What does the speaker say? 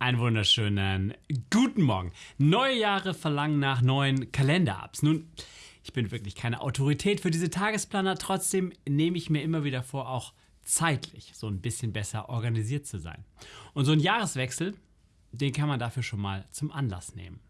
Einen wunderschönen guten Morgen. Neue Jahre verlangen nach neuen Kalender-Apps. Nun, ich bin wirklich keine Autorität für diese Tagesplaner, trotzdem nehme ich mir immer wieder vor, auch zeitlich so ein bisschen besser organisiert zu sein. Und so ein Jahreswechsel, den kann man dafür schon mal zum Anlass nehmen.